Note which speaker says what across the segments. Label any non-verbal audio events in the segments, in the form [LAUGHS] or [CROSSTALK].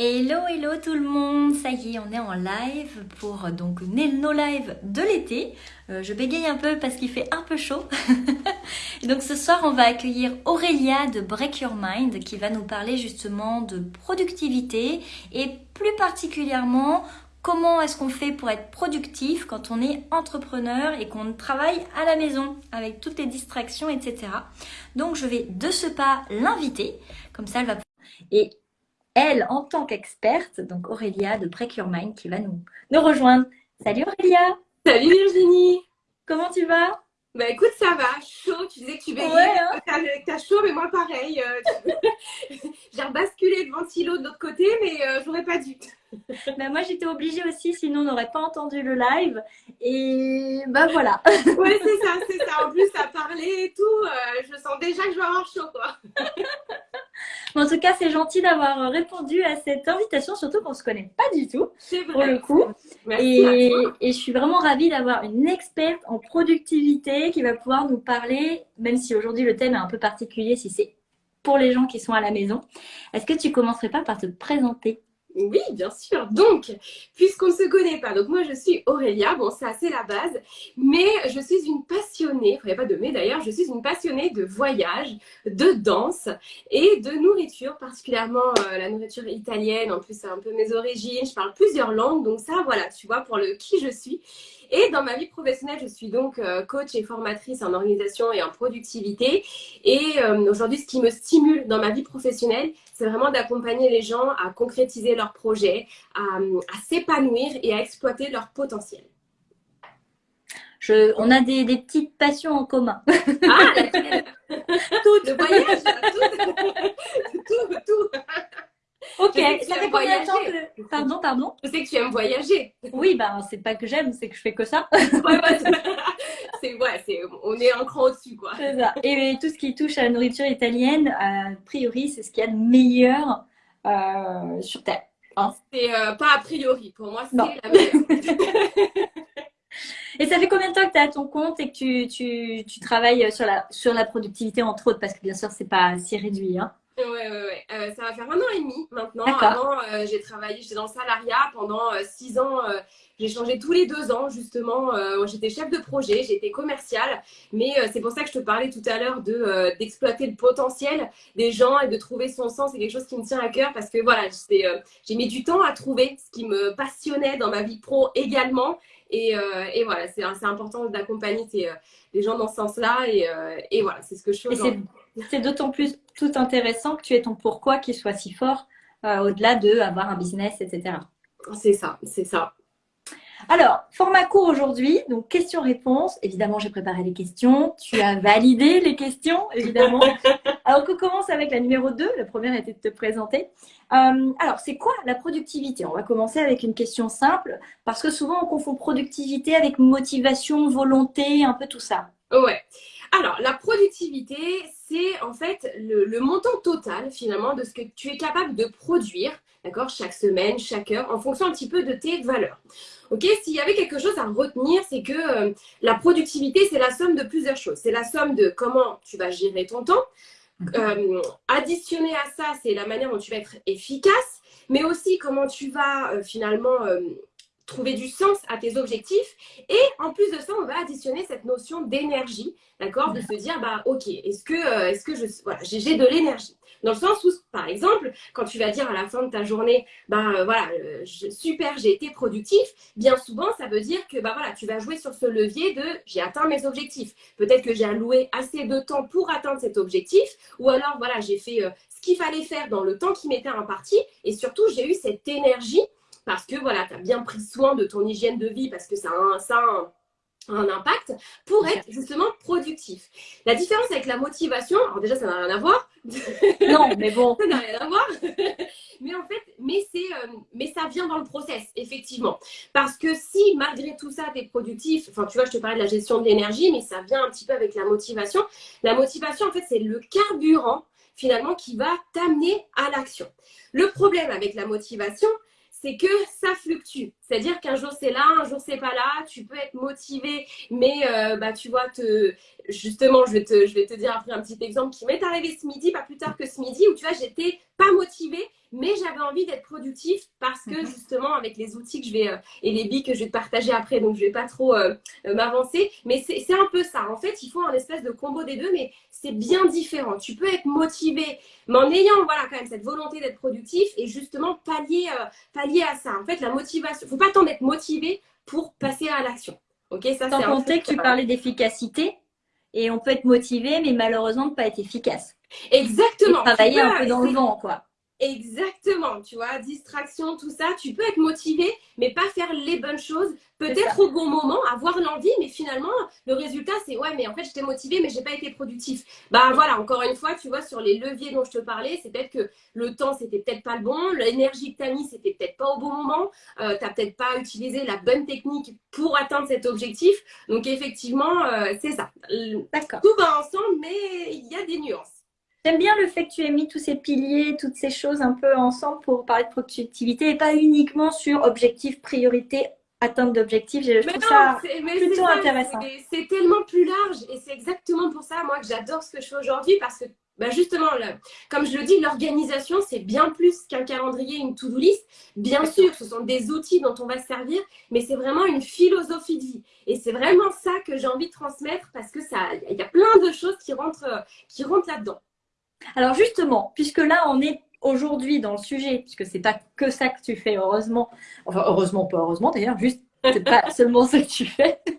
Speaker 1: Hello, hello tout le monde Ça y est, on est en live pour donc nos lives de l'été. Euh, je bégaye un peu parce qu'il fait un peu chaud. [LAUGHS] donc ce soir, on va accueillir Aurélia de Break Your Mind qui va nous parler justement de productivité et plus particulièrement comment est-ce qu'on fait pour être productif quand on est entrepreneur et qu'on travaille à la maison avec toutes les distractions, etc. Donc je vais de ce pas l'inviter, comme ça elle va... Et elle, en tant qu'experte, donc Aurélia de Break Your Mind, qui va nous, nous rejoindre. Salut Aurélia
Speaker 2: Salut Virginie
Speaker 1: Comment tu vas?
Speaker 2: Bah écoute, ça va, chaud, tu disais que tu baignais,
Speaker 1: Ouais, hein.
Speaker 2: t'as chaud, mais moi pareil. euh, [LAUGHS] J'ai rebasculé le ventilo de l'autre côté, mais euh, j'aurais pas dû.
Speaker 1: Ben, Moi j'étais obligée aussi, sinon on n'aurait pas entendu le live. Et bah voilà. [LAUGHS]
Speaker 2: Ouais, c'est ça, c'est ça. En plus, à parler et tout, euh, je sens déjà que je vais avoir chaud, quoi. [LAUGHS]
Speaker 1: en tout cas, c'est gentil d'avoir répondu à cette invitation, surtout qu'on ne se connaît pas du tout.
Speaker 2: C'est
Speaker 1: Pour le
Speaker 2: vrai.
Speaker 1: coup.
Speaker 2: Merci
Speaker 1: Et, et je suis vraiment ravie d'avoir une experte en productivité qui va pouvoir nous parler, même si aujourd'hui le thème est un peu particulier, si c'est pour les gens qui sont à la maison. Est-ce que tu commencerais pas par te présenter?
Speaker 2: Oui, bien sûr. Donc, puisqu'on ne se connaît pas, donc moi je suis Aurélia, bon c'est assez la base, mais je suis une passionnée, il n'y a pas de mais d'ailleurs, je suis une passionnée de voyage, de danse et de nourriture, particulièrement euh, la nourriture italienne, en plus c'est un peu mes origines, je parle plusieurs langues, donc ça voilà, tu vois, pour le qui je suis. Et dans ma vie professionnelle, je suis donc euh, coach et formatrice en organisation et en productivité. Et euh, aujourd'hui, ce qui me stimule dans ma vie professionnelle, c'est vraiment d'accompagner les gens à concrétiser leurs projets, à, à s'épanouir et à exploiter leur potentiel.
Speaker 1: Je, On a des, des petites passions en commun.
Speaker 2: Ah, laquelle [LAUGHS] Tout, le voyage, tout, [LAUGHS] tout, tout.
Speaker 1: Ok,
Speaker 2: que tu
Speaker 1: ça fait
Speaker 2: aimes
Speaker 1: combien de temps
Speaker 2: voyager.
Speaker 1: que... Pardon, pardon
Speaker 2: Je sais que tu aimes voyager.
Speaker 1: Oui, ben c'est pas que j'aime, c'est que je fais que ça. [LAUGHS]
Speaker 2: Ouais, c'est- ouais, c'est on est un cran au-dessus quoi.
Speaker 1: C'est ça. Et tout ce qui touche à la nourriture italienne, a priori, c'est ce qu'il y a de meilleur euh, sur Terre.
Speaker 2: C'est euh, pas a priori pour moi, c'est la meilleure. [LAUGHS]
Speaker 1: Et ça fait combien de temps que tu es à ton compte et que tu, tu, tu travailles sur la, sur la productivité, entre autres, parce que bien sûr, c'est pas si réduit. Hein.
Speaker 2: Ouais, ouais, ouais. Euh, ça va faire un an et demi maintenant. Avant, euh, j'ai travaillé, j'étais dans le salariat pendant euh, six ans. euh, j'ai changé tous les deux ans, justement. Euh, j'étais chef de projet, j'étais commerciale. Mais euh, c'est pour ça que je te parlais tout à l'heure de, euh, d'exploiter le potentiel des gens et de trouver son sens. C'est quelque chose qui me tient à cœur parce que voilà, euh, j'ai mis du temps à trouver ce qui me passionnait dans ma vie pro également. Et, euh, et voilà, c'est, c'est important d'accompagner euh, les gens dans ce sens-là. Et, euh, et voilà, c'est ce que je fais aujourd'hui.
Speaker 1: C'est d'autant plus tout intéressant que tu aies ton pourquoi qui soit si fort, euh, au-delà de avoir un business, etc.
Speaker 2: C'est ça, c'est ça.
Speaker 1: Alors, format court aujourd'hui, donc questions-réponses. Évidemment, j'ai préparé les questions. Tu as validé les questions, évidemment. [LAUGHS] Alors, on commence avec la numéro 2. La première était de te présenter. Euh, alors, c'est quoi la productivité? On va commencer avec une question simple, parce que souvent, on confond productivité avec motivation, volonté, un peu tout ça.
Speaker 2: Ouais. Alors, la productivité, en fait le, le montant total finalement de ce que tu es capable de produire, d'accord, chaque semaine, chaque heure, en fonction un petit peu de tes valeurs. Ok, s'il y avait quelque chose à retenir, c'est que euh, la productivité, c'est la somme de plusieurs choses. C'est la somme de comment tu vas gérer ton temps. Euh, additionné à ça, c'est la manière dont tu vas être efficace, mais aussi comment tu vas euh, finalement euh, trouver du sens à tes objectifs. Et en plus de ça, on va additionner cette notion d'énergie, d'accord De se dire, bah ok, est-ce que, euh, est-ce que je, voilà, j'ai de l'énergie Dans le sens où, par exemple, quand tu vas dire à la fin de ta journée, bah euh, voilà, euh, super, j'ai été productif, bien souvent, ça veut dire que bah voilà, tu vas jouer sur ce levier de j'ai atteint mes objectifs. Peut-être que j'ai alloué assez de temps pour atteindre cet objectif, ou alors voilà, j'ai fait ce qu'il fallait faire dans le temps qui m'était imparti, et surtout, j'ai eu cette énergie parce que voilà, tu as bien pris soin de ton hygiène de vie, parce que ça a un, ça a un, un impact pour être justement productif. La différence avec la motivation, alors déjà ça n'a rien à voir, [LAUGHS]
Speaker 1: Non, mais bon.
Speaker 2: ça n'a rien à voir, [LAUGHS] mais en fait, mais euh, mais ça vient dans le process, effectivement. Parce que si malgré tout ça, tu es productif, enfin tu vois, je te parlais de la gestion de l'énergie, mais ça vient un petit peu avec la motivation. La motivation, en fait, c'est le carburant finalement qui va t'amener à l'action. Le problème avec la motivation, c'est que ça fluctue. C'est-à-dire qu'un jour c'est là, un jour c'est pas là. Tu peux être motivé, mais euh, bah tu vois te, justement, je vais te, je vais te dire après un petit exemple qui m'est arrivé ce midi, pas plus tard que ce midi, où tu vois j'étais pas motivée, mais j'avais envie d'être productif parce que mhm. justement avec les outils que je vais euh, et les billes que je vais te partager après, donc je vais pas trop euh, euh, m'avancer, mais c'est un peu ça. En fait, il faut un espèce de combo des deux, mais c'est bien différent. Tu peux être motivé, mais en ayant voilà quand même cette volonté d'être productif et justement pallier pallier à ça. En fait, la motivation, faut pas tant d'être motivé pour passer à l'action. Ok,
Speaker 1: ça. Sans compter que tu parlais d'efficacité et on peut être motivé, mais malheureusement ne pas être efficace.
Speaker 2: Exactement.
Speaker 1: travailler un peu dans le vent, quoi.
Speaker 2: Exactement, tu vois, distraction, tout ça, tu peux être motivé, mais pas faire les bonnes choses, peut-être au bon moment, avoir l'envie, mais finalement, le résultat, c'est ouais, mais en fait, j'étais motivé, mais j'ai pas été productif. Bah voilà, encore une fois, tu vois, sur les leviers dont je te parlais, c'est peut-être que le temps, c'était peut-être pas le bon, l'énergie que tu as mis, c'était peut-être pas au bon moment, euh, tu n'as peut-être pas utilisé la bonne technique pour atteindre cet objectif. Donc, effectivement, euh, c'est ça. D'accord. Tout va ensemble, mais il y a des nuances.
Speaker 1: J'aime bien le fait que tu aies mis tous ces piliers, toutes ces choses un peu ensemble pour parler de productivité et pas uniquement sur objectif, priorité, atteinte d'objectifs? Je trouve ça plutôt intéressant.
Speaker 2: C'est tellement plus large et c'est exactement pour ça, moi, que j'adore ce que je fais aujourd'hui parce que bah justement, comme je le dis, l'organisation, c'est bien plus qu'un calendrier, une to-do list. Bien sûr, ce sont des outils dont on va se servir, mais c'est vraiment une philosophie de vie. Et c'est vraiment ça que j'ai envie de transmettre parce que ça, il y a plein de choses qui rentrent, qui rentrent là-dedans.
Speaker 1: Alors justement, puisque là on est aujourd'hui dans le sujet, puisque c'est pas que ça que tu fais, heureusement, enfin heureusement, pas heureusement d'ailleurs, juste c'est pas [LAUGHS] seulement ça que tu fais. [LAUGHS]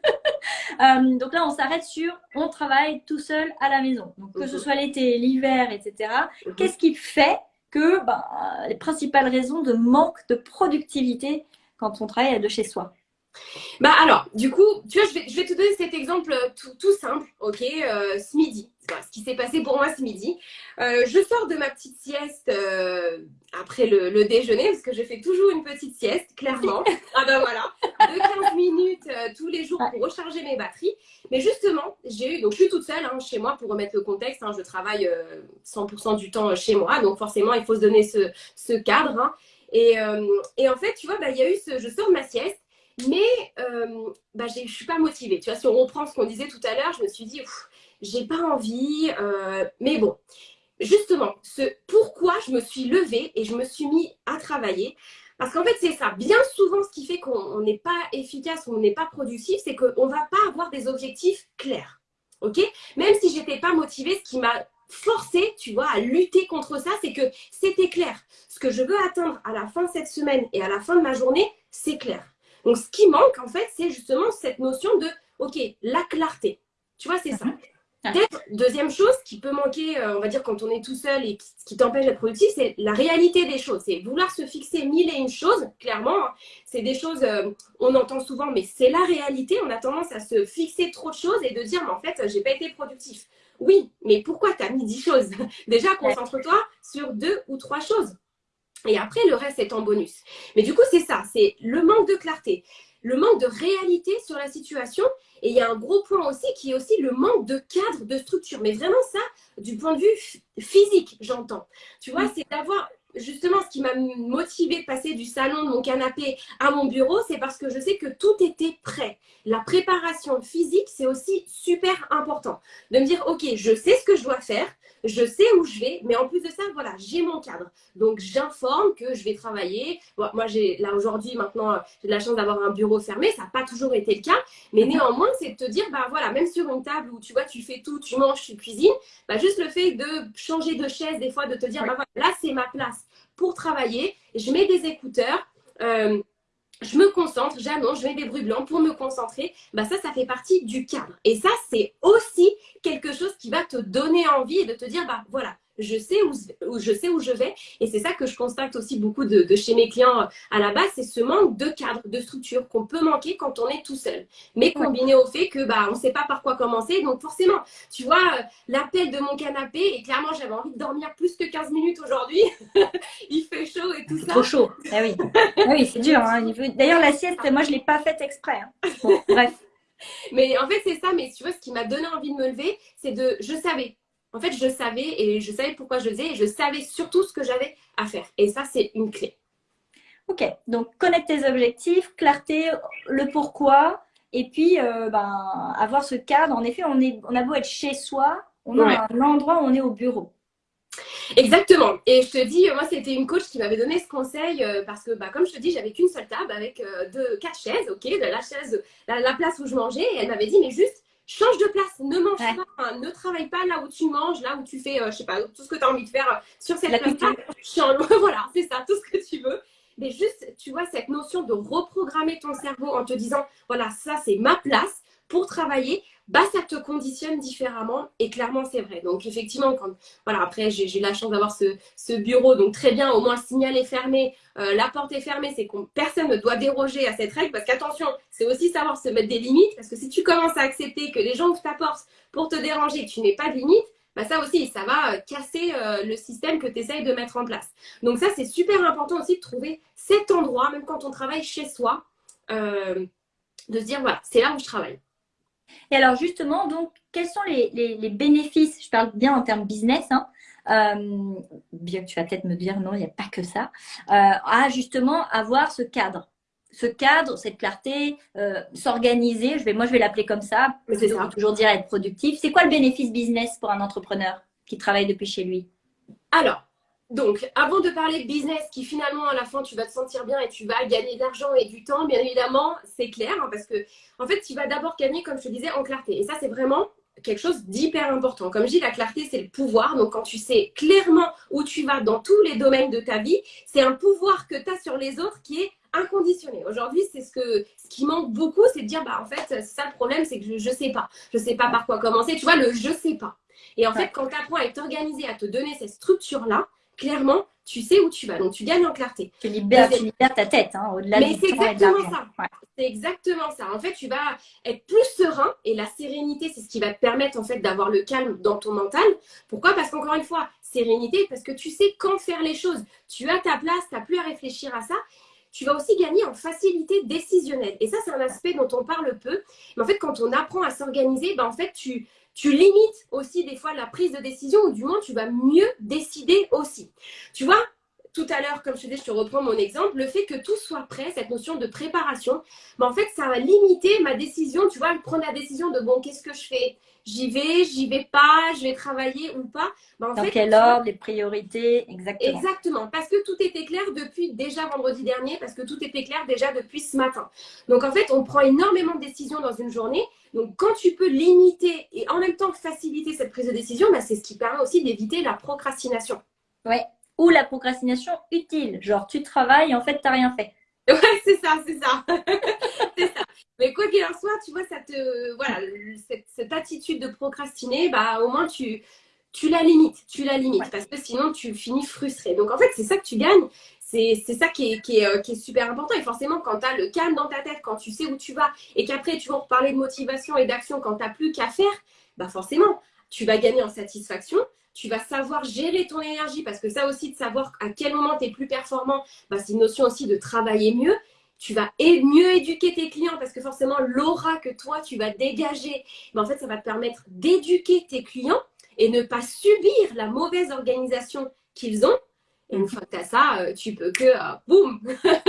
Speaker 1: Euh, donc là, on s'arrête sur on travaille tout seul à la maison. Donc que ce mhm. soit l'été, l'hiver, etc. Mhm. Qu'est-ce qui fait que ben, les principales raisons de manque de productivité quand on travaille de chez soi?
Speaker 2: Bah alors, du coup, tu vois, je vais, je vais te donner cet exemple tout, tout simple, ok, euh, ce midi ce qui s'est passé pour moi ce midi. Euh, je sors de ma petite sieste euh, après le, déjeuner, parce que je fais toujours une petite sieste, clairement. [LAUGHS] ah ben voilà, de 15 minutes euh, tous les jours pour recharger mes batteries. Mais justement, j'ai eu, donc je suis toute seule hein, chez moi pour remettre le contexte. Hein, je travaille 100% du temps chez moi, donc forcément, il faut se donner ce, cadre. Hein. Et, en fait, tu vois, bah, il y a eu ce, je sors de ma sieste. Mais bah, je ne suis pas motivée. Tu vois, si on reprend ce qu'on disait tout à l'heure, je me suis dit, j'ai pas envie, euh, mais bon. Justement, ce pourquoi je me suis levée et je me suis mis à travailler. Parce qu'en fait, c'est ça. Bien souvent, ce qui fait qu'on n'est pas efficace on n'est pas productif, c'est qu'on ne va pas avoir des objectifs clairs. OK? Même si j'étais pas motivée, ce qui m'a forcé, tu vois, à lutter contre ça, c'est que c'était clair. Ce que je veux atteindre à la fin de cette semaine et à la fin de ma journée, c'est clair. Donc, ce qui manque, en fait, c'est justement cette notion de, OK, la clarté. Tu vois, c'est ça. Peut-être, deuxième chose qui peut manquer, euh, on va dire, quand on est tout seul et qui, t'empêche d'être productif, c'est la réalité des choses. C'est vouloir se fixer mille et une choses, clairement. Hein. C'est des choses, euh, on entend souvent, mais c'est la réalité. On a tendance à se fixer trop de choses et de dire, mais en fait, j'ai pas été productif. Oui, mais pourquoi tu as mis dix choses? [LAUGHS] Déjà, concentre-toi sur deux ou trois choses. Et après, le reste est en bonus. Mais du coup, c'est ça, c'est le manque de clarté le manque de réalité sur la situation. Et il y a un gros point aussi qui est aussi le manque de cadre, de structure. Mais vraiment ça, du point de vue physique, j'entends. Tu vois, c'est d'avoir justement ce qui m'a motivé de passer du salon de mon canapé à mon bureau, c'est parce que je sais que tout était prêt. La préparation physique, c'est aussi super important. De me dire, OK, je sais ce que je dois faire, je sais où je vais, mais en plus de ça, voilà, j'ai mon cadre. Donc, j'informe que je vais travailler. moi, j'ai là aujourd'hui, maintenant, j'ai de la chance d'avoir un bureau fermé. Ça n'a pas toujours été le cas. Mais néanmoins, c'est de te dire, bah voilà, même sur une table où tu vois, tu fais tout, tu manges, tu cuisines, bah, juste le fait de changer de chaise, des fois, de te dire, bah voilà, là, c'est ma place pour travailler. Je mets des écouteurs. Euh, je me concentre, j'annonce, je mets des bruits blancs pour me concentrer, bah ça, ça fait partie du cadre. Et ça, c'est aussi quelque chose qui va te donner envie et de te dire, bah voilà, je sais où, je sais où je vais. Et c'est ça que je constate aussi beaucoup de, chez mes clients euh, à la base, c'est ce manque de cadre, de structure qu'on peut manquer quand on est tout seul. Mais combiné au fait que bah on ne sait pas par quoi commencer. Donc forcément, tu vois, euh, l'appel de mon canapé, et clairement j'avais envie de dormir plus que 15 minutes aujourd'hui. [LAUGHS] Il fait chaud et tout ça.
Speaker 1: Trop chaud. Ah oui, ah oui c'est dur. Hein. D'ailleurs, la sieste, moi je ne l'ai pas faite exprès. Hein. bref. [LAUGHS]
Speaker 2: Mais en fait, c'est ça. Mais tu vois, ce qui m'a donné envie de me lever, c'est de. Je savais, en fait, je savais et je savais pourquoi je faisais et je savais surtout ce que j'avais à faire. Et ça, c'est une clé.
Speaker 1: Ok, donc connaître tes objectifs, clarté, le pourquoi, et puis euh, ben, avoir ce cadre. En effet, on, est, on a beau être chez soi, on a un endroit où on est au bureau.
Speaker 2: Exactement. Et je te dis, moi, c'était une coach qui m'avait donné ce conseil euh, parce que, bah, comme je te dis, j'avais qu'une seule table avec euh, deux, quatre chaises, ok, de la chaise, la, place où je mangeais. Et elle m'avait dit, mais juste, change de place, ne mange pas, ne travaille pas là où tu manges, là où tu fais, euh, je sais pas, tout ce que tu as envie de faire sur cette place-là. [LAUGHS] [LAUGHS] voilà, c'est ça, tout ce que tu veux. Mais juste, tu vois, cette notion de reprogrammer ton cerveau en te disant, voilà, ça, c'est ma place pour travailler bah, ça te conditionne différemment. Et clairement, c'est vrai. Donc, effectivement, quand, voilà, après, j'ai eu la chance d'avoir ce, bureau. Donc, très bien, au moins, le signal est fermé, euh, la porte est fermée. C'est que personne ne doit déroger à cette règle. Parce qu'attention, c'est aussi savoir se mettre des limites. Parce que si tu commences à accepter que les gens ouvrent ta porte pour te déranger, que tu n'es pas de limite, bah ça aussi, ça va euh, casser euh, le système que tu essayes de mettre en place. Donc ça, c'est super important aussi de trouver cet endroit, même quand on travaille chez soi, de se dire, voilà, c'est là où je travaille.
Speaker 1: Et alors justement, donc, quels sont les, bénéfices, je parle bien en termes business, hein, euh, bien que tu vas peut-être me dire non, il n'y a pas que ça, euh, à justement avoir ce cadre. Ce cadre, cette clarté, euh, s'organiser, je vais, moi je vais l'appeler comme ça, c'est toujours dire être productif. C'est quoi le bénéfice business pour un entrepreneur qui travaille depuis chez lui?
Speaker 2: Alors, donc, avant de parler business, qui finalement, à la fin, tu vas te sentir bien et tu vas gagner de l'argent et du temps, bien évidemment, c'est clair, hein, parce que, en fait, tu vas d'abord gagner, comme je te disais, en clarté. Et ça, c'est vraiment quelque chose d'hyper important. Comme je dis, la clarté, c'est le pouvoir. Donc, quand tu sais clairement où tu vas dans tous les domaines de ta vie, c'est un pouvoir que tu as sur les autres qui est inconditionné. Aujourd'hui, c'est ce, que, ce qui manque beaucoup, c'est de dire, bah, en fait, ça le problème, c'est que je ne sais pas. Je ne sais pas par quoi commencer. Tu vois, le je sais pas. Et en fait, quand tu apprends à être organisé, à te donner cette structure-là, clairement, tu sais où tu vas. Donc, tu gagnes en clarté.
Speaker 1: Tu libères, ta tête, hein, au-delà
Speaker 2: Mais c'est exactement ça. C'est exactement ça. En fait, tu vas être plus serein et la sérénité, c'est ce qui va te permettre en fait d'avoir le calme dans ton mental. Pourquoi? Parce qu'encore une fois, sérénité, parce que tu sais quand faire les choses. Tu as ta place, tu n'as plus à réfléchir à ça tu vas aussi gagner en facilité décisionnelle. Et ça, c'est un aspect dont on parle peu. Mais en fait, quand on apprend à s'organiser, ben, en fait, tu, tu limites aussi des fois la prise de décision ou du moins tu vas mieux décider aussi. Tu vois, tout à l'heure, comme je te dis, je te reprends mon exemple, le fait que tout soit prêt, cette notion de préparation, mais en fait, ça va limiter ma décision. Tu vois, prendre la décision de bon, qu'est-ce que je fais? J'y vais, j'y vais pas, je vais travailler ou pas.
Speaker 1: Ben, en Dans quel ordre, les priorités, exactement.
Speaker 2: Exactement, parce que tout était clair depuis déjà vendredi dernier, parce que tout était clair déjà depuis ce matin. Donc en fait, on prend énormément de décisions dans une journée donc, quand tu peux limiter et en même temps faciliter cette prise de décision, bah, c'est ce qui permet aussi d'éviter la procrastination.
Speaker 1: Ouais. Ou la procrastination utile. Genre, tu travailles et en fait, tu n'as rien fait.
Speaker 2: Ouais, c'est ça, c'est ça. [LAUGHS] c'est ça. Mais quoi qu'il en soit, tu vois, ça te, voilà, cette, attitude de procrastiner, bah, au moins, tu, tu la limites. Tu la limites parce que sinon, tu finis frustré. Donc, en fait, c'est ça que tu gagnes. C'est ça qui est, euh, qui, est, super important. Et forcément, quand tu as le calme dans ta tête, quand tu sais où tu vas, et qu'après, tu vas reparler de motivation et d'action quand tu n'as plus qu'à faire, bah forcément, tu vas gagner en satisfaction. Tu vas savoir gérer ton énergie parce que ça aussi, de savoir à quel moment tu es plus performant, bah, c'est une notion aussi de travailler mieux. Tu vas mieux éduquer tes clients parce que forcément, l'aura que toi, tu vas dégager, bah, en fait, ça va te permettre d'éduquer tes clients et ne pas subir la mauvaise organisation qu'ils ont et une fois que tu as ça, euh, tu peux que euh, boum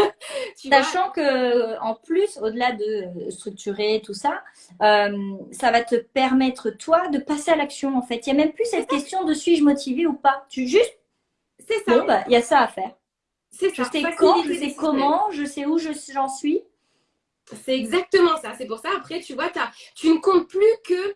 Speaker 2: [LAUGHS]
Speaker 1: Sachant que euh, en plus, au-delà de structurer tout ça, ça va te permettre toi de passer à l'action en fait. Il n'y a même plus cette question de suis-je motivé ou pas. Tu juste c'est ça. Bah, il y a ça à faire. C'est ça. Je sais quand, je sais comment, je sais où j'en suis.
Speaker 2: C'est exactement ça. C'est pour ça, après, tu vois, tu ne comptes plus que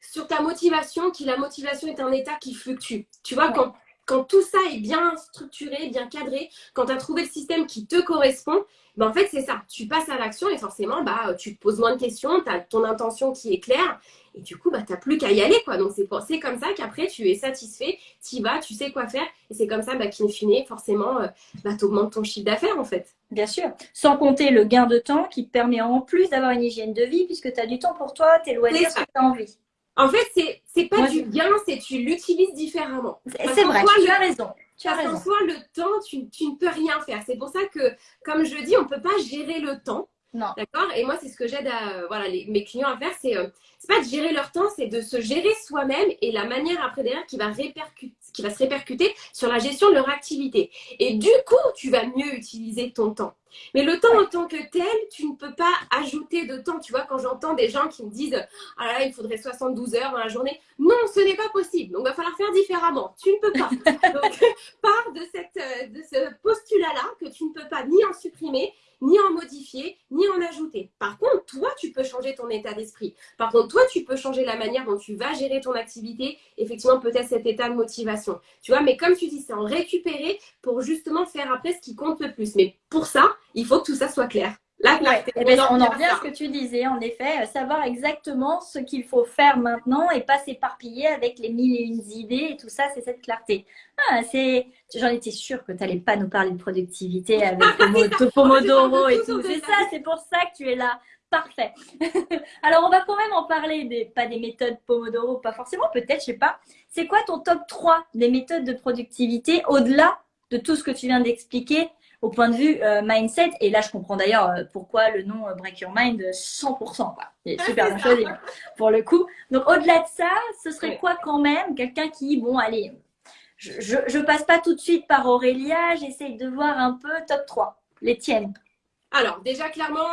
Speaker 2: sur ta motivation, qui la motivation est un état qui fluctue. Tu vois, quand quand tout ça est bien structuré, bien cadré, quand tu as trouvé le système qui te correspond, ben en fait, c'est ça. Tu passes à l'action et forcément, bah, tu te poses moins de questions, tu as ton intention qui est claire et du coup, bah, tu n'as plus qu'à y aller. Quoi. Donc, c'est comme ça qu'après, tu es satisfait, tu y vas, tu sais quoi faire et c'est comme ça bah, qu'in fine, forcément, euh, bah, tu augmentes ton chiffre d'affaires en fait.
Speaker 1: Bien sûr. Sans compter le gain de temps qui te permet en plus d'avoir une hygiène de vie puisque tu as du temps pour toi, tes loisirs, ce que tu as envie.
Speaker 2: En fait, c'est pas du bien, c'est tu l'utilises différemment.
Speaker 1: C'est vrai, tu as raison. Tu as raison.
Speaker 2: Toi, le temps, tu, ne peux rien faire. C'est pour ça que, comme je dis, on ne peut pas gérer le temps.
Speaker 1: Non.
Speaker 2: D'accord Et moi, c'est ce que j'aide à, voilà, mes clients à faire. C'est euh, pas de gérer leur temps, c'est de se gérer soi-même et la manière après derrière qui va, répercuter, qui va se répercuter sur la gestion de leur activité. Et du coup, tu vas mieux utiliser ton temps. Mais le temps en tant que tel, tu ne peux pas ajouter de temps. Tu vois, quand j'entends des gens qui me disent Ah là, il faudrait 72 heures dans la journée. Non, ce n'est pas possible. Donc, il va falloir faire différemment. Tu ne peux pas. [LAUGHS] Donc, [LAUGHS] pars de, cette, euh, de ce postulat-là que tu ne peux pas ni en supprimer, ni en modifier, ni en ajouter. Par contre, toi, tu peux changer ton état d'esprit. Par contre, toi, tu peux changer la manière dont tu vas gérer ton activité, effectivement, peut-être cet état de motivation. Tu vois, mais comme tu dis, c'est en récupérer pour justement faire après ce qui compte le plus. Mais pour ça, il faut que tout ça soit clair.
Speaker 1: Là, eh ben, on, en revient à ce que tu disais, en effet, euh, savoir exactement ce qu'il faut faire maintenant et pas s'éparpiller avec les mille et une idées et tout ça, c'est cette clarté. Ah, c'est, j'en étais sûre que tu n'allais pas nous parler de productivité [LAUGHS] avec le Pomodoro et tout. C'est ça, c'est pour ça que tu es là. Parfait. [LAUGHS] Alors, on va quand même en parler, des, pas des méthodes Pomodoro, pas forcément, peut-être, je sais pas. C'est quoi ton top 3 des méthodes de productivité au-delà de tout ce que tu viens d'expliquer au point de vue euh, mindset. Et là, je comprends d'ailleurs euh, pourquoi le nom euh, Break Your Mind 100%. Quoi. C'est super bien choisi hein, pour le coup. Donc, au-delà de ça, ce serait quoi quand même Quelqu'un qui, bon, allez, je, je, passe pas tout de suite par Aurélia, j'essaye de voir un peu top 3, les tiennes.
Speaker 2: Alors, déjà, clairement,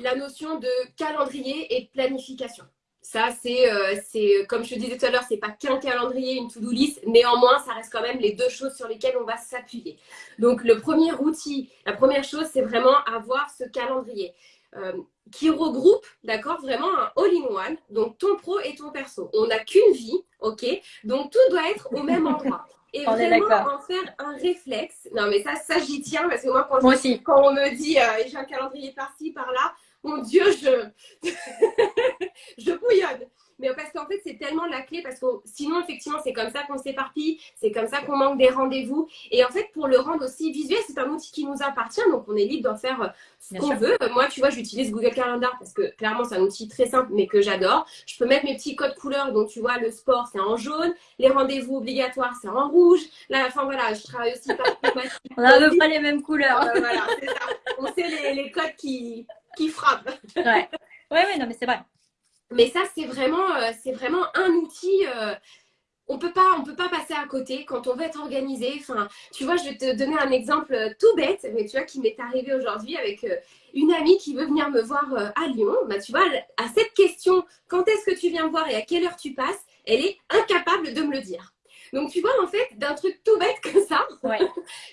Speaker 2: la notion de calendrier et planification. Ça, euh, c'est, comme je te disais tout à l'heure, c'est pas qu'un calendrier, une to-do list. Néanmoins, ça reste quand même les deux choses sur lesquelles on va s'appuyer. Donc, le premier outil, la première chose, c'est vraiment avoir ce calendrier euh, qui regroupe, d'accord, vraiment un all-in-one. Donc, ton pro et ton perso. On n'a qu'une vie, ok? Donc, tout doit être au même [LAUGHS] endroit. Et vraiment en faire un réflexe. Non, mais ça, ça j'y tiens parce que moi, quand, quand on me dit euh, j'ai un calendrier par-ci, par-là, mon Dieu, je, [LAUGHS] je bouillonne. Mais parce qu'en fait, c'est tellement la clé parce que sinon, effectivement, c'est comme ça qu'on s'éparpille, c'est comme ça qu'on manque des rendez-vous. Et en fait, pour le rendre aussi visuel, c'est un outil qui nous appartient, donc on est libre d'en faire euh, ce qu'on veut. Moi, tu vois, j'utilise Google Calendar parce que clairement, c'est un outil très simple, mais que j'adore. Je peux mettre mes petits codes couleurs, donc tu vois, le sport, c'est en jaune, les rendez-vous obligatoires, c'est en rouge. Là, enfin voilà, je travaille aussi par [LAUGHS]
Speaker 1: On a à peu près les mêmes couleurs.
Speaker 2: Euh, voilà, c'est ça. On sait les, les codes qui, qui frappe.
Speaker 1: ouais. ouais, non, mais c'est vrai.
Speaker 2: Mais ça, c'est vraiment, euh, c'est vraiment un outil. Euh, on peut pas, on peut pas passer à côté quand on veut être organisé. Enfin, tu vois, je vais te donner un exemple euh, tout bête, mais tu vois, qui m'est arrivé aujourd'hui avec une amie qui veut venir me voir à Lyon. Bah, tu vois, à cette question, quand est-ce que tu viens me voir et à quelle heure tu passes, elle est incapable de me le dire. Donc, tu vois, en fait, d'un truc tout bête comme ça, [LAUGHS]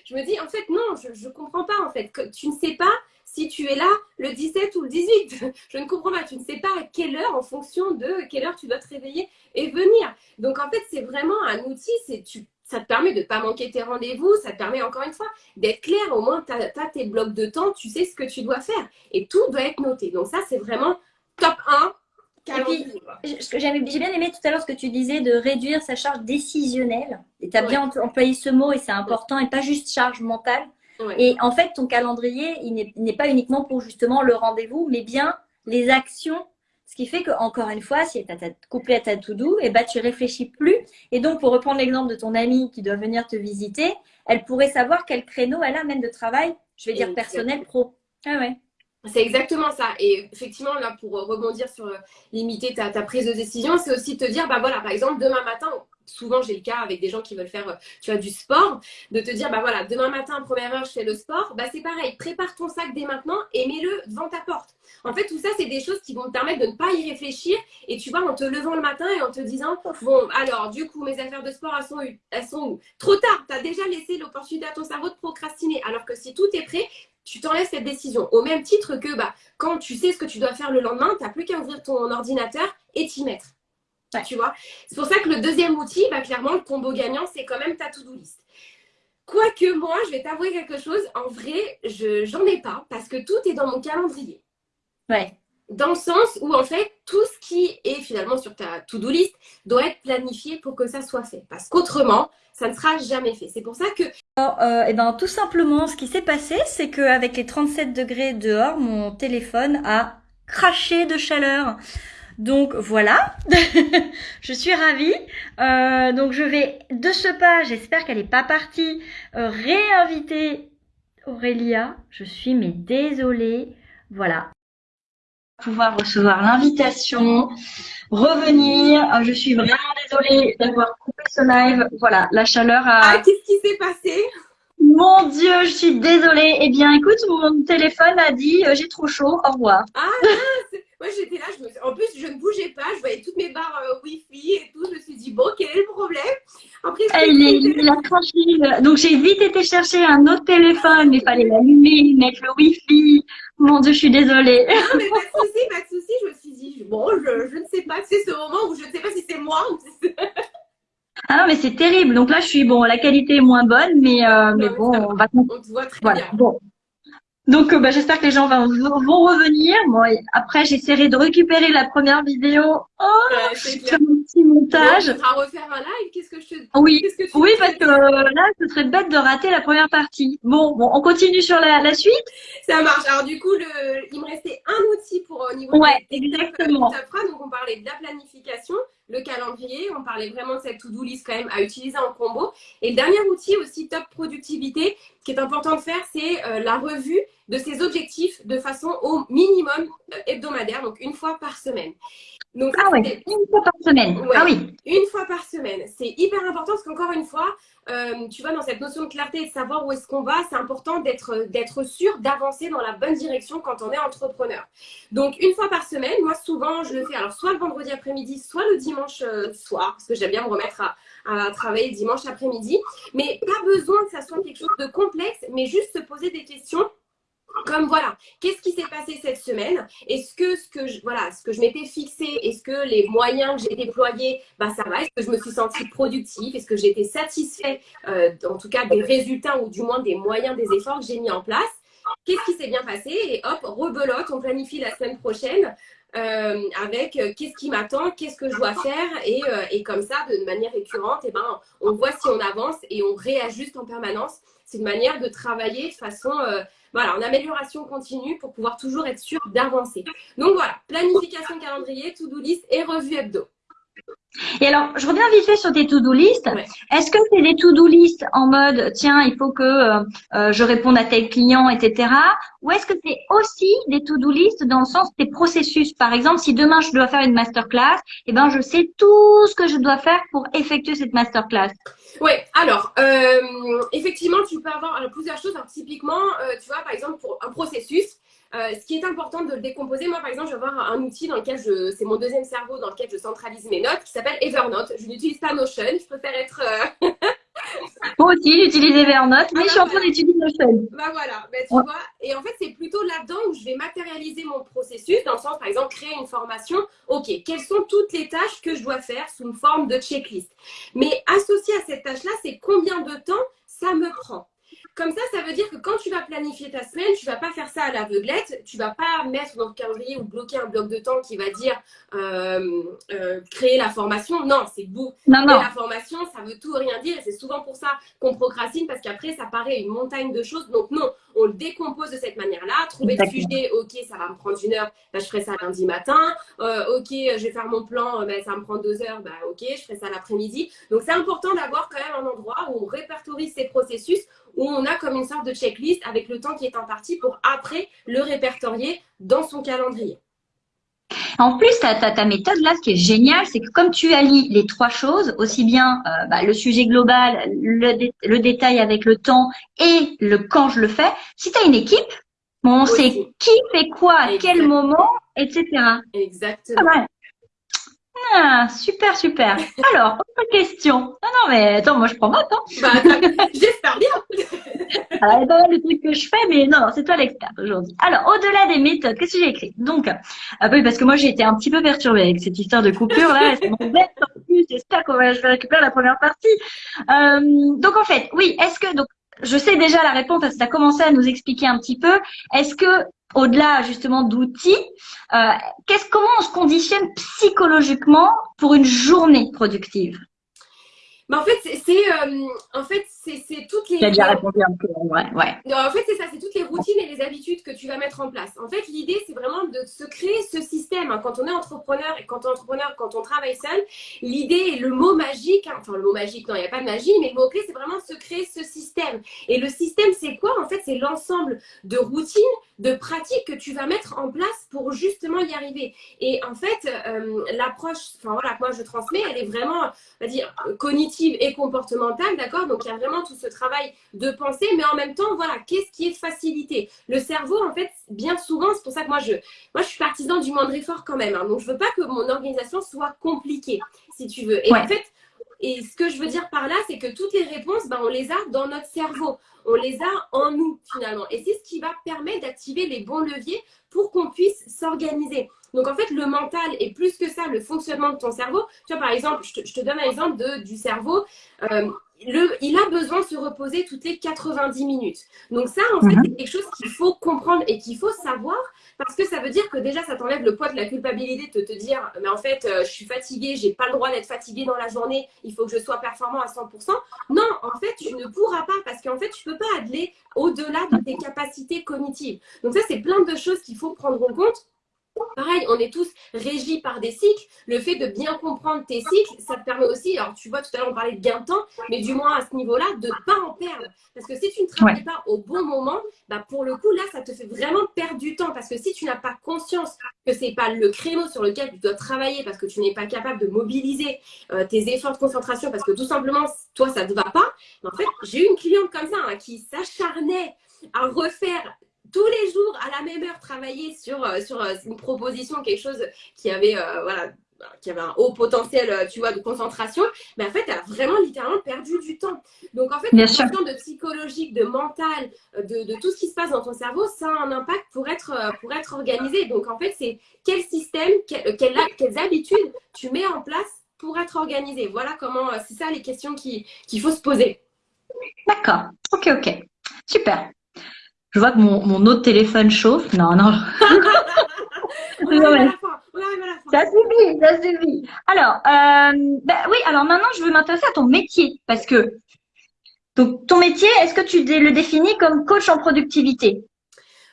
Speaker 2: je me dis, en fait, non, je ne comprends pas, en fait. Que tu ne sais pas si tu es là le 17 ou le 18. [LAUGHS] Je ne comprends pas. Tu ne sais pas à quelle heure, en fonction de quelle heure tu dois te réveiller et venir. Donc, en fait, c'est vraiment un outil. C'est tu, ça te permet de ne pas manquer tes rendez-vous. Ça te permet, encore une fois, d'être clair. Au moins, tu as, tes blocs de temps. Tu sais ce que tu dois faire. Et tout doit être noté. Donc, ça, c'est vraiment top 1
Speaker 1: j'ai bien aimé tout à l'heure ce que tu disais de réduire sa charge décisionnelle. Et tu as bien employé ce mot et c'est important et pas juste charge mentale. Et en fait, ton calendrier, il n'est pas uniquement pour justement le rendez-vous, mais bien les actions. Ce qui fait que, encore une fois, si tu as couplé à ta to-do, et eh ben, tu réfléchis plus. Et donc, pour reprendre l'exemple de ton amie qui doit venir te visiter, elle pourrait savoir quel créneau elle a même de travail, je vais dire personnel, pro.
Speaker 2: Ah ouais. C'est exactement ça. Et effectivement, là, pour rebondir sur euh, limiter ta, ta prise de décision, c'est aussi te dire, bah voilà, par exemple, demain matin, souvent j'ai le cas avec des gens qui veulent faire tu vois, du sport, de te dire, bah voilà, demain matin, première heure, je fais le sport, bah c'est pareil, prépare ton sac dès maintenant et mets-le devant ta porte. En fait, tout ça, c'est des choses qui vont te permettre de ne pas y réfléchir et tu vois, en te levant le matin et en te disant, bon, alors, du coup, mes affaires de sport, elles sont, elles sont où? Trop tard, tu as déjà laissé l'opportunité à ton cerveau de procrastiner, alors que si tout est prêt, tu t'enlèves cette décision. Au même titre que bah, quand tu sais ce que tu dois faire le lendemain, tu n'as plus qu'à ouvrir ton ordinateur et t'y mettre. Tu vois C'est pour ça que le deuxième outil, bah, clairement, le combo gagnant, c'est quand même ta to-do list. Quoique moi, je vais t'avouer quelque chose, en vrai, je n'en ai pas parce que tout est dans mon calendrier.
Speaker 1: Ouais.
Speaker 2: Dans le sens où, en fait, tout ce qui est finalement sur ta to-do list doit être planifié pour que ça soit fait. Parce qu'autrement, ça ne sera jamais fait. C'est pour ça que...
Speaker 1: Alors, euh, et eh ben, tout simplement, ce qui s'est passé, c'est qu'avec les 37 degrés dehors, mon téléphone a craché de chaleur. Donc voilà, [LAUGHS] je suis ravie. Euh, donc je vais de ce pas, j'espère qu'elle n'est pas partie, euh, réinviter Aurélia. Je suis mais désolée. Voilà. Pouvoir recevoir l'invitation, revenir. Euh, je suis vraiment désolée d'avoir coupé ce live. Voilà, la chaleur
Speaker 2: a... Ah, qu'est-ce qui s'est passé?
Speaker 1: Mon Dieu, je suis désolée. Eh bien, écoute, mon téléphone a dit euh, j'ai trop chaud, au revoir.
Speaker 2: Ah Moi, j'étais là, je me... en plus, je ne bougeais pas, je voyais toutes mes barres euh, Wi-Fi et tout. Je me suis dit, bon, quel est le problème?
Speaker 1: Après, il, est, il a. Donc, j'ai vite été chercher un autre téléphone, mais il fallait l'allumer, mettre le Wi-Fi. Mon Dieu, je suis désolée.
Speaker 2: Non, mais pas de souci, pas de souci. Je me suis dit, bon, je, je ne sais pas, c'est ce moment où je ne sais pas si c'est moi ou si c'est.
Speaker 1: Ah non, mais c'est terrible. Donc là, je suis bon, la qualité est moins bonne, mais, euh, mais bon, on va.
Speaker 2: On te voit très bien.
Speaker 1: Bon. Donc, euh, bah, j'espère que les gens vont, vont revenir. Bon, après, j'essaierai de récupérer la première vidéo. Oh,
Speaker 2: ouais, mon petit montage. tu refaire un live. Qu'est-ce que je te
Speaker 1: Oui, oui, parce que euh, là, ce serait bête de rater la première partie. Bon, bon, on continue sur la, la suite.
Speaker 2: Ça marche. Alors du coup, le, il me restait un outil pour au niveau
Speaker 1: ouais, de exactement.
Speaker 2: Donc, on parlait de la planification le calendrier. On parlait vraiment de cette to-do list quand même à utiliser en combo. Et le dernier outil aussi top productivité qui est important de faire, c'est euh, la revue de ses objectifs de façon au minimum euh, hebdomadaire, donc une fois par semaine.
Speaker 1: Donc, ah une fois par semaine. ah oui.
Speaker 2: Une fois par semaine. C'est hyper important parce qu'encore une fois, euh, tu vois, dans cette notion de clarté et de savoir où est-ce qu'on va, c'est important d'être sûr d'avancer dans la bonne direction quand on est entrepreneur. Donc, une fois par semaine, moi, souvent, je le fais alors soit le vendredi après-midi, soit le dimanche euh, soir, parce que j'aime bien me remettre à, à travailler dimanche après-midi. Mais pas besoin que ça soit quelque chose de complexe, mais juste se poser des questions comme voilà, qu'est-ce qui s'est passé cette semaine? Est-ce que ce que je, voilà, ce que je m'étais fixé, est-ce que les moyens que j'ai déployés, bah ça va? Est-ce que je me suis sentie productive? Est-ce que j'étais satisfait, euh, en tout cas des résultats ou du moins des moyens, des efforts que j'ai mis en place? Qu'est-ce qui s'est bien passé? Et hop, rebelote, on planifie la semaine prochaine euh, avec euh, qu'est-ce qui m'attend, qu'est-ce que je dois faire? Et, comme ça, de manière récurrente, eh ben, on voit si on avance et on réajuste en permanence. C'est une manière de travailler de façon voilà, en amélioration continue pour pouvoir toujours être sûr d'avancer. Donc voilà, planification calendrier, to-do list et revue hebdo.
Speaker 1: Et alors, je reviens vite fait sur tes to-do list. Est-ce que c'est des to-do list en mode, tiens, il faut que euh, euh, je réponde à tel client, etc. Ou est-ce que c'est aussi des to-do list dans le sens des processus? Par exemple, si demain je dois faire une masterclass, eh ben, je sais tout ce que je dois faire pour effectuer cette masterclass.
Speaker 2: Oui, alors, euh, effectivement, tu peux avoir plusieurs choses. typiquement, tu vois, par exemple, pour un processus, euh, ce qui est important de le décomposer, moi par exemple, je vais avoir un outil dans lequel je, c'est mon deuxième cerveau dans lequel je centralise mes notes, qui s'appelle Evernote. Je n'utilise pas Notion, je préfère être. Euh, [LAUGHS]
Speaker 1: moi aussi, j'utilise Evernote, mais je suis en train d'utiliser Notion.
Speaker 2: Bah voilà, bah, tu vois. Et en fait, c'est plutôt là-dedans où je vais matérialiser mon processus, dans le sens, par exemple, créer une formation. Ok, quelles sont toutes les tâches que je dois faire sous une forme de checklist? Mais associé à cette tâche-là, c'est combien de temps ça me prend? Comme ça, ça veut dire que quand tu vas planifier ta semaine, tu vas pas faire ça à l'aveuglette. Tu vas pas mettre dans le calendrier ou bloquer un bloc de temps qui va dire euh, euh, créer la formation. Non, c'est beau.
Speaker 1: Non, non.
Speaker 2: La formation, ça veut tout rien dire. Et c'est souvent pour ça qu'on procrastine parce qu'après, ça paraît une montagne de choses. Donc non, on le décompose de cette manière-là. Trouver le sujet, ok, ça va me prendre une heure, bah, je ferai ça lundi matin. Euh, ok, je vais faire mon plan, bah, ça me prend deux heures, bah, ok, je ferai ça l'après-midi. Donc c'est important d'avoir quand même un endroit où on répertorie ces processus où on a comme une sorte de checklist avec le temps qui est imparti pour après le répertorier dans son calendrier.
Speaker 1: En plus, ta, ta, ta, méthode là, ce qui est génial, c'est que comme tu allies les trois choses, aussi bien euh, bah, le sujet global, le, détail avec le temps et le quand je le fais, si tu as une équipe, on sait qui fait quoi, à quel moment, etc.
Speaker 2: Exactement.
Speaker 1: Ah, super, super. Alors, autre question. Non, non, mais attends, moi je prends note. Hein.
Speaker 2: Bah, [LAUGHS] j'espère bien.
Speaker 1: Alors, [LAUGHS] il y a pas mal de trucs que je fais, mais non, non, c'est toi l'expert aujourd'hui. Alors, au-delà des méthodes, qu'est-ce que j'ai écrit? Donc, ah oui, parce que moi j'ai été un petit peu perturbée avec cette histoire de coupure là. C'est [LAUGHS] en plus. J'espère qu'on va, je vais récupérer la première partie. Euh, donc en fait, oui, est-ce que donc je sais déjà la réponse parce que tu as commencé à nous expliquer un petit peu. Est-ce que au-delà justement d'outils, euh, comment on se conditionne psychologiquement pour une journée productive?
Speaker 2: En fait, c'est euh, en fait c'est toutes les.
Speaker 1: déjà répondu un peu. Ouais, ouais.
Speaker 2: En fait, c'est ça, c'est toutes les routines et les habitudes que tu vas mettre en place. En fait, l'idée, c'est vraiment de se créer ce système. Hein. Quand on est entrepreneur et quand on est entrepreneur, quand on travaille seul, l'idée, le mot magique, hein, enfin le mot magique, non, il n'y a pas de magie, mais le mot clé, c'est vraiment de se créer ce système. Et le système, c'est quoi En fait, c'est l'ensemble de routines de pratiques que tu vas mettre en place pour justement y arriver. Et en fait, euh, l'approche, enfin voilà, que moi je transmets, elle est vraiment, on va dire, cognitive et comportementale, d'accord? Donc il y a vraiment tout ce travail de pensée, mais en même temps, voilà, qu'est-ce qui est facilité? Le cerveau, en fait, bien souvent, c'est pour ça que moi je, moi je suis partisan du moindre effort quand même. Hein. donc je veux pas que mon organisation soit compliquée, si tu veux. Et en fait, et ce que je veux dire par là, c'est que toutes les réponses, ben, on les a dans notre cerveau. On les a en nous, finalement. Et c'est ce qui va permettre d'activer les bons leviers pour qu'on puisse s'organiser. Donc, en fait, le mental est plus que ça, le fonctionnement de ton cerveau. Tu vois, par exemple, je te, donne un exemple de, du cerveau. Euh, le, il a besoin de se reposer toutes les 90 minutes. Donc ça, en fait, mhm. c'est quelque chose qu'il faut comprendre et qu'il faut savoir parce que ça veut dire que déjà, ça t'enlève le poids de la culpabilité de te dire, mais en fait, euh, je suis fatiguée, j'ai pas le droit d'être fatiguée dans la journée, il faut que je sois performant à 100%. Non, en fait, tu ne pourras pas parce qu'en fait, tu peux pas aller au-delà de tes capacités cognitives. Donc ça, c'est plein de choses qu'il faut prendre en compte Pareil, on est tous régis par des cycles. Le fait de bien comprendre tes cycles, ça te permet aussi, alors tu vois, tout à l'heure on parlait de gain de temps, mais du moins à ce niveau-là, de ne pas en perdre. Parce que si tu ne travailles pas au bon moment, bah pour le coup, là, ça te fait vraiment perdre du temps. Parce que si tu n'as pas conscience que ce n'est pas le créneau sur lequel tu dois travailler, parce que tu n'es pas capable de mobiliser euh, tes efforts de concentration, parce que tout simplement, toi, ça ne te va pas, en fait, j'ai eu une cliente comme ça hein, qui s'acharnait à refaire tous les jours à la même heure travailler sur, euh, sur euh, une proposition, quelque chose qui avait, euh, voilà, qui avait un haut potentiel, tu vois, de concentration, mais en fait, elle a vraiment littéralement perdu du temps. Donc, en fait, la question de psychologique, de mental, de, de, tout ce qui se passe dans ton cerveau, ça a un impact pour être, pour être organisé. Donc, en fait, c'est quel système, quelles habitudes tu mets en place pour être organisé. Voilà comment, c'est ça les questions qu'il faut se poser.
Speaker 1: D'accord. Ok, ok. Super. Je vois que mon, mon autre téléphone chauffe. Non, non. Ça suffit, ça suffit. Alors, euh, ben oui, alors maintenant, je veux m'intéresser à ton métier parce que donc, ton métier, est-ce que tu le définis comme coach en productivité?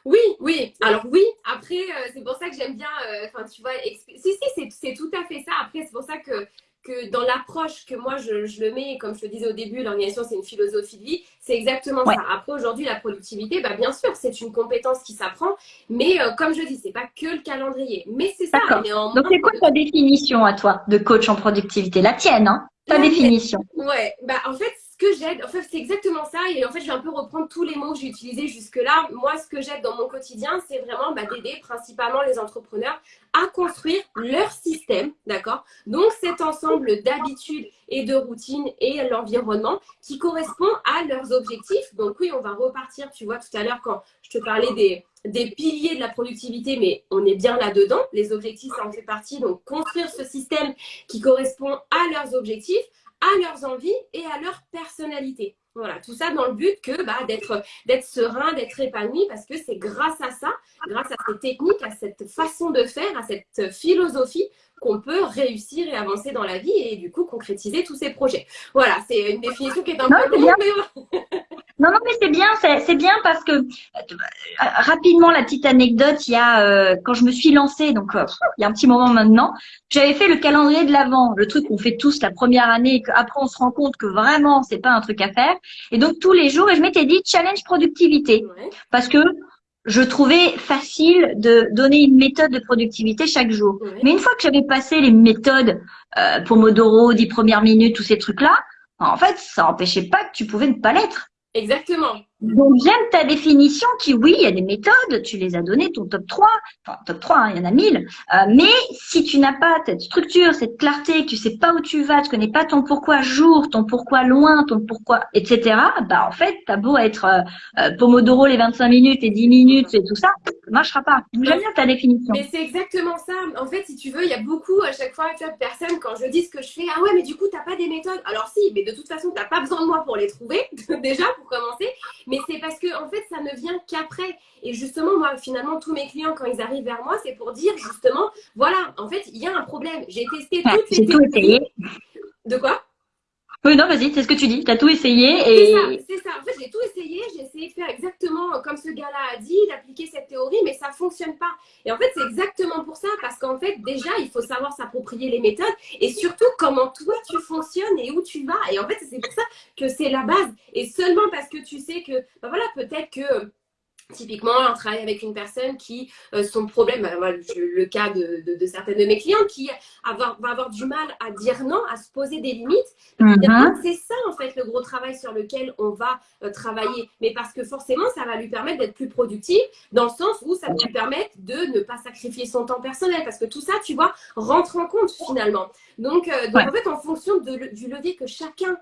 Speaker 2: Oui, oui. Alors oui, après, euh, c'est pour ça que j'aime bien, euh, enfin, tu vois, si, si, c'est tout à fait ça. Après, c'est pour ça que que dans l'approche que moi je, le mets, comme je te disais au début, l'organisation c'est une philosophie de vie, c'est exactement ça. Après aujourd'hui la productivité, bah, bien sûr c'est une compétence qui s'apprend, mais euh, comme je dis, c'est pas que le calendrier, mais c'est ça.
Speaker 1: Donc c'est quoi ta définition à toi de coach en productivité? La tienne, hein Ta définition.
Speaker 2: Ouais, bah en fait que j'aide, en fait, c'est exactement ça. Et en fait, je vais un peu reprendre tous les mots que j'ai utilisés jusque-là. Moi, ce que j'aide dans mon quotidien, c'est vraiment bah, d'aider principalement les entrepreneurs à construire leur système, d'accord? Donc, cet ensemble d'habitudes et de routines et l'environnement qui correspond à leurs objectifs. Donc, oui, on va repartir, tu vois, tout à l'heure, quand je te parlais des, des piliers de la productivité, mais on est bien là-dedans. Les objectifs, ça en fait partie. Donc, construire ce système qui correspond à leurs objectifs à leurs envies et à leur personnalité. Voilà, tout ça dans le but que bah, d'être d'être serein, d'être épanoui, parce que c'est grâce à ça, grâce à ces techniques, à cette façon de faire, à cette philosophie qu'on peut réussir et avancer dans la vie et du coup concrétiser tous ces projets. Voilà, c'est une définition qui est un peu longue, mais [LAUGHS]
Speaker 1: non, non, mais c'est bien, c'est bien parce que euh, rapidement la petite anecdote, il y a euh, quand je me suis lancée, donc euh, il y a un petit moment maintenant, j'avais fait le calendrier de l'avant, le truc qu'on fait tous la première année, et qu'après on se rend compte que vraiment c'est pas un truc à faire. Et donc tous les jours, et je m'étais dit challenge productivité, parce que je trouvais facile de donner une méthode de productivité chaque jour. Mais une fois que j'avais passé les méthodes euh, Pomodoro, 10 premières minutes, tous ces trucs-là, en fait, ça n'empêchait pas que tu pouvais ne pas l'être.
Speaker 2: Exactement.
Speaker 1: Donc j'aime ta définition qui, oui, il y a des méthodes, tu les as données, ton top 3, enfin top 3, hein, il y en a mille, euh, mais si tu n'as pas cette structure, cette clarté, que tu sais pas où tu vas, tu connais pas ton pourquoi jour, ton pourquoi loin, ton pourquoi, etc., bah en fait, t'as beau être euh, euh, Pomodoro les 25 minutes et 10 minutes et tout ça, ça marchera pas. J'aime bien ta définition.
Speaker 2: Mais c'est exactement ça. En fait, si tu veux, il y a beaucoup, à chaque fois, tu vois, de personnes, quand je dis ce que je fais, ah ouais, mais du coup, t'as pas des méthodes? Alors si, mais de toute façon, t'as pas besoin de moi pour les trouver, [LAUGHS] déjà, pour commencer. C'est parce que, en fait, ça ne vient qu'après. Et justement, moi, finalement, tous mes clients, quand ils arrivent vers moi, c'est pour dire, justement, voilà, en fait, il y a un problème. J'ai testé toutes les
Speaker 1: techniques.
Speaker 2: De quoi?
Speaker 1: Oui, non, vas-y, c'est ce que tu dis. Tu as tout essayé et.
Speaker 2: C'est ça, c'est ça. En fait, j'ai tout essayé. J'ai essayé de faire exactement comme ce gars-là a dit, d'appliquer cette théorie, mais ça ne fonctionne pas. Et en fait, c'est exactement pour ça, parce qu'en fait, déjà, il faut savoir s'approprier les méthodes et surtout comment toi tu fonctionnes et où tu vas. Et en fait, c'est pour ça que c'est la base. Et seulement parce que tu sais que, ben voilà, peut-être que Typiquement, on travaille avec une personne qui, euh, son problème, bah, le cas de, de, de, certaines de mes clients, qui avoir, va avoir du mal à dire non, à se poser des limites. Mm-hmm. C'est ça, en fait, le gros travail sur lequel on va euh, travailler. Mais parce que forcément, ça va lui permettre d'être plus productif, dans le sens où ça va lui permettre de ne pas sacrifier son temps personnel. Parce que tout ça, tu vois, rentre en compte finalement. Donc, euh, en fait, en fonction de, du levier que chacun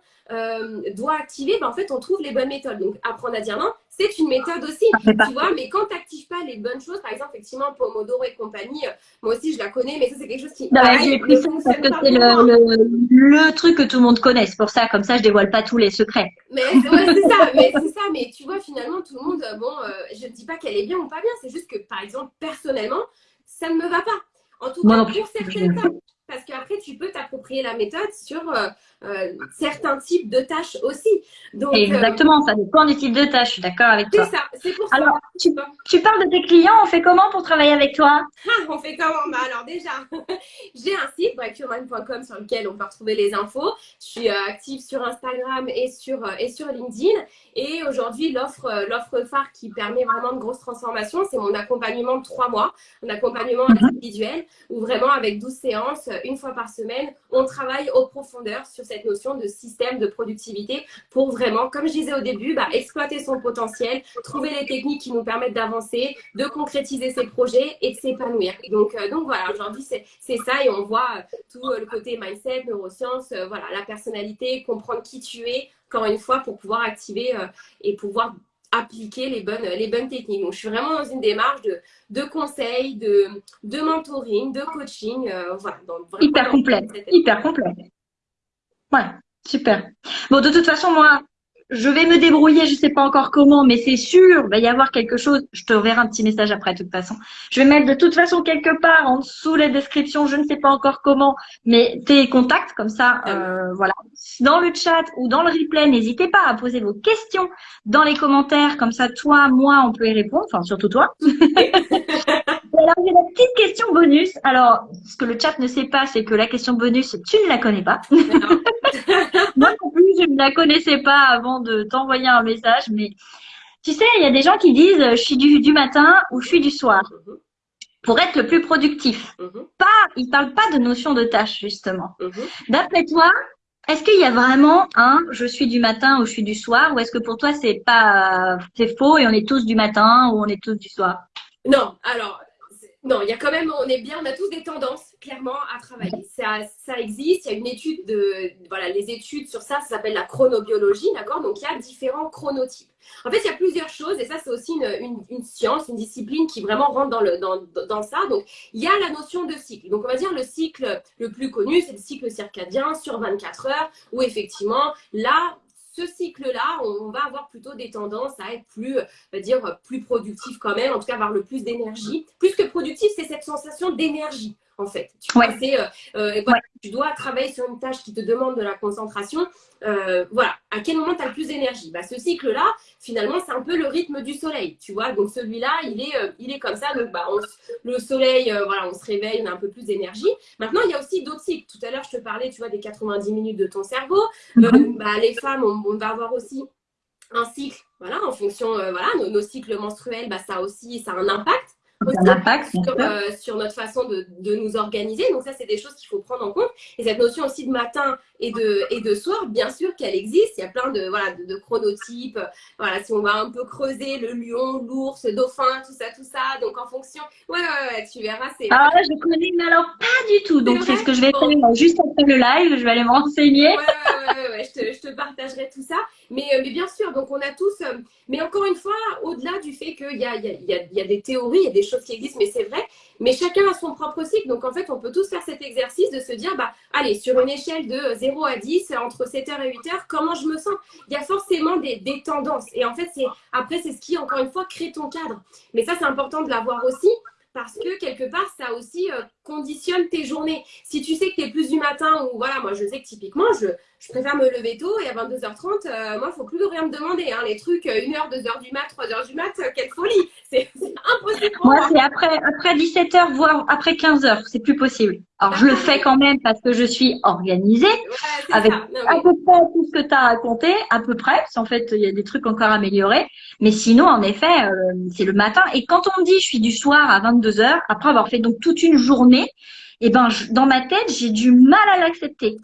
Speaker 2: doit activer, bah, en fait, on trouve les bonnes méthodes. Donc, apprendre à dire non, c'est une méthode aussi, tu vois, mais quand tu n'actives pas les bonnes choses, par exemple, effectivement, Pomodoro et compagnie, euh, moi aussi, je la connais, mais ça, c'est quelque chose qui...
Speaker 1: Non, j'ai pris ça parce que c'est le, truc que tout le monde connaît, c'est pour ça, comme ça, je dévoile pas tous les secrets.
Speaker 2: Mais c'est ça, mais c'est ça, mais tu vois, finalement, tout le monde, euh, bon, euh, je ne dis pas qu'elle est bien ou pas bien, c'est juste que, par exemple, personnellement, ça ne me va pas. En tout cas, pour certains cas parce qu'après, tu peux t'approprier la méthode sur euh, euh, certains types de tâches aussi.
Speaker 1: Donc, Exactement, ça dépend du type de tâche, je suis d'accord avec toi.
Speaker 2: C'est ça, c'est pour ça.
Speaker 1: Alors, tu, parles de tes clients, on fait comment pour travailler avec toi?
Speaker 2: Ah, On fait comment? Bah, Alors déjà, [LAUGHS] j'ai un site, breakyourmind.com, sur lequel on peut retrouver les infos. Je suis euh, active sur Instagram et sur, et sur LinkedIn. Et aujourd'hui, l'offre l'offre phare qui permet vraiment de grosses transformations, c'est mon accompagnement de trois mois, un accompagnement mhm. individuel, où vraiment avec 12 séances, une fois par semaine, on travaille au profondeur sur cette notion de système de productivité pour vraiment, comme je disais au début, bah, exploiter son potentiel, trouver les techniques qui nous permettent d'avancer, de concrétiser ses projets et de s'épanouir. Donc, euh, donc voilà, aujourd'hui, c'est ça et on voit euh, tout euh, le côté mindset, neurosciences, voilà, la personnalité, comprendre qui tu es, encore une fois, pour pouvoir activer et pouvoir appliquer les bonnes, les bonnes techniques. Donc, je suis vraiment dans une démarche de, de conseils, de, de mentoring, de coaching. Euh, voilà,
Speaker 1: hyper complet. Hyper complet. Ouais, super. Bon, de toute façon, moi, je vais me débrouiller, je sais pas encore comment, mais c'est sûr, il va y avoir quelque chose. Je te reverrai un petit message après, de toute façon. Je vais mettre de toute façon quelque part en dessous les descriptions, je ne sais pas encore comment, mais tes contacts, comme ça, ah euh, voilà. Dans le chat ou dans le replay, n'hésitez pas à poser vos questions dans les commentaires, comme ça, toi, moi, on peut y répondre, enfin, surtout toi. [LAUGHS] alors, j'ai la petite question bonus. Alors, ce que le chat ne sait pas, c'est que la question bonus, tu ne la connais pas. [LAUGHS] Moi non plus, je ne la connaissais pas avant de t'envoyer un message. Mais tu sais, il y a des gens qui disent, je suis du, matin ou je suis du soir. Mhm. Pour être le plus productif. Mhm. Pas, ils parlent pas de notion de tâche, justement. Mhm. D'après toi, est-ce qu'il y a vraiment un je suis du matin ou je suis du soir ou est-ce que pour toi c'est pas c'est faux et on est tous du matin ou on est tous du soir?
Speaker 2: Non, alors non, il y a quand même, on est bien, on a tous des tendances, clairement, à travailler. Ça, ça existe, il y a une étude de, voilà, les études sur ça, ça s'appelle la chronobiologie, d'accord? Donc, il y a différents chronotypes. En fait, il y a plusieurs choses, et ça, c'est aussi une, une, science, une discipline qui vraiment rentre dans, le, dans, dans ça. Donc, il y a la notion de cycle. Donc, on va dire le cycle le plus connu, c'est le cycle circadien sur 24 heures, où effectivement, là, ce cycle-là, on va avoir plutôt des tendances à être plus, euh, dire, plus productif quand même, en tout cas avoir le plus d'énergie. Plus que productif, c'est cette sensation d'énergie en fait. Tu, euh, euh, tu dois travailler sur une tâche qui te demande de la concentration. Euh, voilà, à quel moment tu as le plus d'énergie? Bah, Ce cycle-là, finalement, c'est un peu le rythme du soleil, tu vois. Donc celui-là, il est, il est comme ça. Donc bah, le soleil, voilà, on se réveille, on a un peu plus d'énergie. Maintenant, il y a aussi parlais, tu vois, des 90 minutes de ton cerveau. Mhm. bah, les femmes, on, va avoir aussi un cycle, voilà, en fonction, voilà, nos, nos, cycles menstruels, bah, ça aussi, ça a un impact un impact euh, sur, notre façon de, nous organiser. Donc ça, c'est des choses qu'il faut prendre en compte. Et cette notion aussi de matin et de, et de soir, bien sûr qu'elle existe. Il y a plein de, voilà, de, chronotypes. Voilà, si on va un peu creuser le lion, l'ours, le dauphin, tout ça, tout ça. Donc en fonction, ouais, ouais, ouais tu verras.
Speaker 1: Ah là, je connais, mais alors pas du tout. Donc c'est ce que je vais faire juste après le live. Je vais aller m'enseigner.
Speaker 2: Ouais, ouais, ouais, je, te, je te partagerai tout ça. Mais, euh, mais bien sûr, donc on a tous, euh, mais encore une fois, au-delà du fait qu'il y a, y, a, y a des théories, il y a des choses qui existent, mais c'est vrai, mais chacun a son propre cycle. Donc en fait, on peut tous faire cet exercice de se dire, bah, allez, sur une échelle de 0 à 10, entre 7h et 8h, comment je me sens? Il y a forcément des, tendances. Et en fait, c'est après, c'est ce qui, encore une fois, crée ton cadre. Mais ça, c'est important de l'avoir aussi parce que quelque part, ça aussi euh, conditionne tes journées. Si tu sais que tu es plus du matin ou voilà, moi je sais que typiquement, je, préfère me lever tôt et à 22h30, euh, moi, il faut plus rien me demander. Hein. Les trucs, 1h, euh, 2h du mat, 3h du mat, quelle folie.
Speaker 1: Moi, c'est après, après 17h, voire après 15h. C'est plus possible. Alors, je le fais quand même parce que je suis organisée.
Speaker 2: Ouais,
Speaker 1: avec
Speaker 2: ça.
Speaker 1: À peu près tout ce que tu as raconté, à peu près, parce qu'en fait, il y a des trucs encore à améliorer. Mais sinon, en effet, euh, c'est le matin. Et quand on me dit je suis du soir à 22h, après avoir fait donc toute une journée, eh ben, je- dans ma tête, j'ai du mal à l'accepter.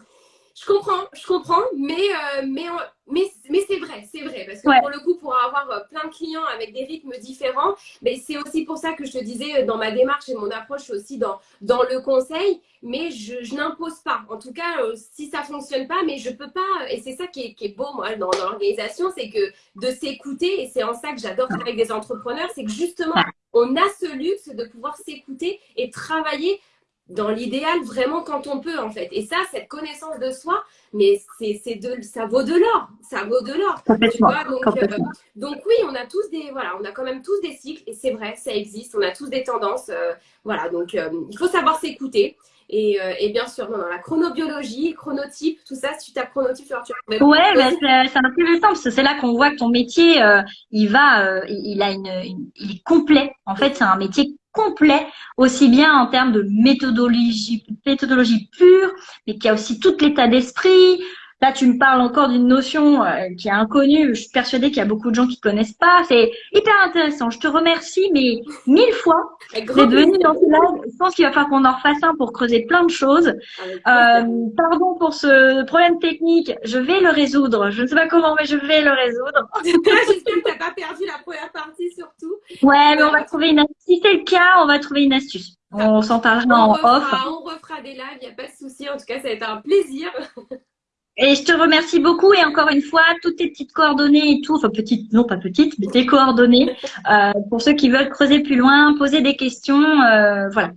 Speaker 2: Je comprends, je comprends, mais, euh, mais, on- mais, mais c'est vrai, c'est vrai. Parce que
Speaker 1: Ouais.
Speaker 2: pour le coup, pour avoir euh, plein de clients avec des rythmes différents, mais c'est aussi pour ça que je te disais euh, dans ma démarche et mon approche aussi dans, dans le conseil, mais je, je n'impose pas. En tout cas, euh, si ça fonctionne pas, mais je peux pas, et c'est ça qui est, qui est beau, moi, dans, dans l'organisation, c'est que de s'écouter, et c'est en ça que j'adore travailler avec des entrepreneurs, c'est que justement, on a ce luxe de pouvoir s'écouter et travailler dans l'idéal vraiment quand on peut en fait. Et ça, cette connaissance de soi, mais c'est c'est de ça vaut de l'or, ça vaut de l'or. Tu
Speaker 1: Complètement.
Speaker 2: vois, donc, euh, donc oui, on a tous des voilà, on a quand même tous des cycles et c'est vrai, ça existe. On a tous des tendances, euh, voilà. Donc euh, il faut savoir s'écouter et, euh, et bien sûr, non, non, la chronobiologie, chronotype, tout ça. Si tu as chronotype, alors tu vas
Speaker 1: Ouais, bah, c'est c'est intéressant parce que c'est là qu'on voit que ton métier, euh, il va, euh, il il a une, une- il est complet. En fait, c'est un métier complet, aussi bien en termes de méthodologie, méthodologie pure, mais qui a aussi tout l'état d'esprit. Là, tu me parles encore d'une notion euh, qui est inconnue. Je suis persuadée qu'il y a beaucoup de gens qui connaissent pas. C'est hyper intéressant. Je te remercie, mais mille fois d'être venu dans ce live. Je pense qu'il va falloir qu'on en refasse un pour creuser plein de choses. Euh, pardon pour ce problème technique, je vais le résoudre. Je ne sais pas comment, mais je vais le résoudre. [LAUGHS]
Speaker 2: J'espère que tu n'as pas perdu la première partie surtout.
Speaker 1: Ouais, mais on va trouver une astuce. Si c'est le cas, on va trouver une astuce. On s'en parlera en off.
Speaker 2: on refera des lives, il n'y a pas de souci. En tout cas, ça va être un plaisir. [LAUGHS]
Speaker 1: Et je te remercie beaucoup. Et encore une fois, toutes tes petites coordonnées et tout, enfin petites, non pas petites, mais tes coordonnées, [LAUGHS] euh, pour ceux qui veulent creuser plus loin, poser des questions, euh, voilà.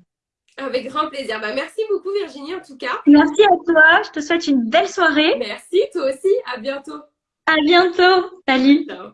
Speaker 2: Avec grand plaisir. Bah, merci beaucoup Virginie en tout cas.
Speaker 1: Merci à toi. Je te souhaite une belle soirée.
Speaker 2: Merci toi aussi. À bientôt.
Speaker 1: À bientôt. Salut.
Speaker 2: Ciao.